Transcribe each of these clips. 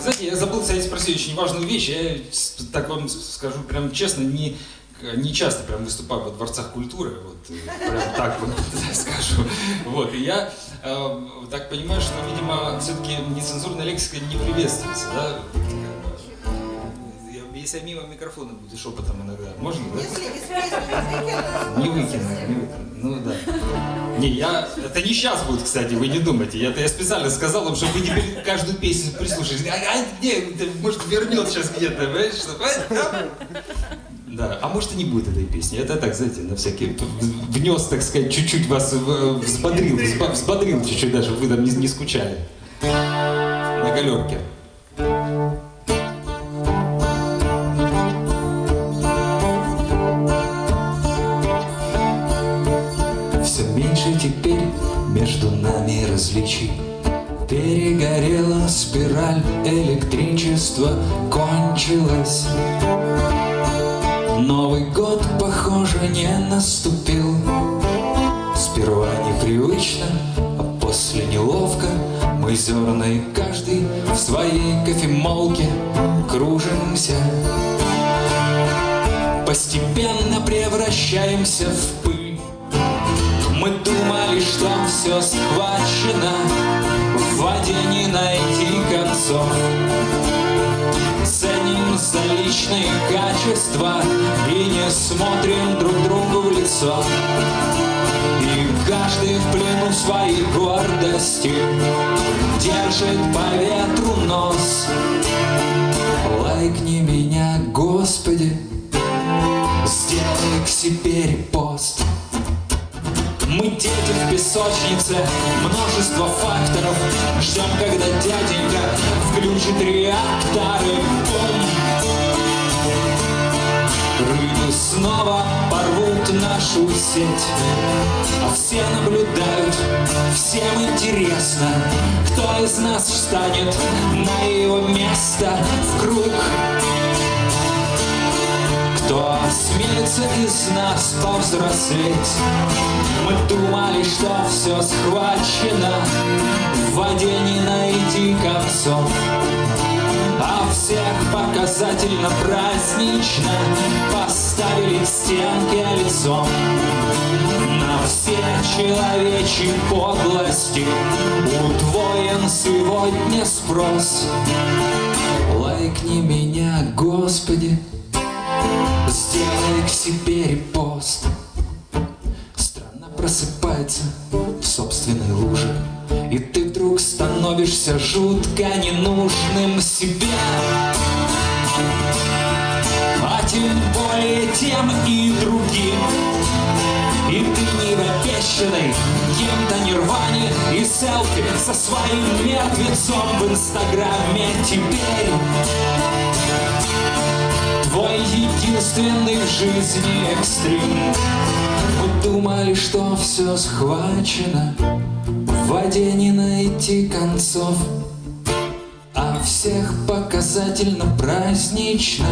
Знаете, я забыл, кстати, спросить очень важную вещь. Я так вам скажу прям честно, не, не часто прям выступаю во дворцах культуры, вот э, прям так вот скажу. Вот, и я э, так понимаю, что, видимо, все-таки нецензурная лексика не приветствуется, да? Если я мимо микрофона буду шепотом иногда, можно, да? Не выкину, не выкину. Ну да. Не, я... Это не сейчас будет, кстати, вы не думайте. Я, это я специально сказал вам, чтобы вы теперь каждую песню прислушались. А, а где? Может, вернет сейчас где-то, понимаешь? Да, а может и не будет этой песни. Это так, знаете, на всякий внес, так сказать, чуть-чуть вас взбодрил, взбодрил чуть-чуть даже, вы там не, не скучали. На галерке. Нами различий. Перегорела спираль, электричество кончилось. Новый год, похоже, не наступил. Сперва непривычно, а после неловко. Мы зерной каждый в своей кофемолке кружимся. Постепенно превращаемся в пыль что все схвачено В воде не найти концов. Ценим за личные качества И не смотрим друг другу в лицо. И каждый в плену своей гордости Держит по ветру нос. Лайкни меня, в песочнице, множество факторов. Ждем, когда дяденька включит реакторы! Рыбы снова порвут нашу сеть. А все наблюдают, всем интересно Кто из нас встанет на его место в круг кто осмелится из нас повзрослеть? Мы думали, что все схвачено, В воде не найти концов. А всех показательно празднично Поставили к стенке лицом На все человечьи подлости Удвоен сегодня спрос Лайкни меня, Господи, Сделай к себе репост. Страна просыпается в собственной луже. И ты вдруг становишься жутко ненужным себе. А тем более тем и другим. И ты не обещанный кем-то нирване И селфи со своим мертвецом в инстаграме теперь Твой единственный в жизни экстрим. Мы думали, что все схвачено В воде не найти концов. А всех показательно празднично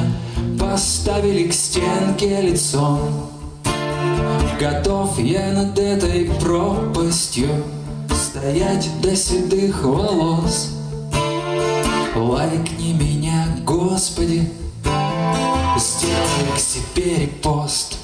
Поставили к стенке лицом. Готов я над этой пропастью Стоять до седых волос. Лайкни меня, Господи Сделай к себе репост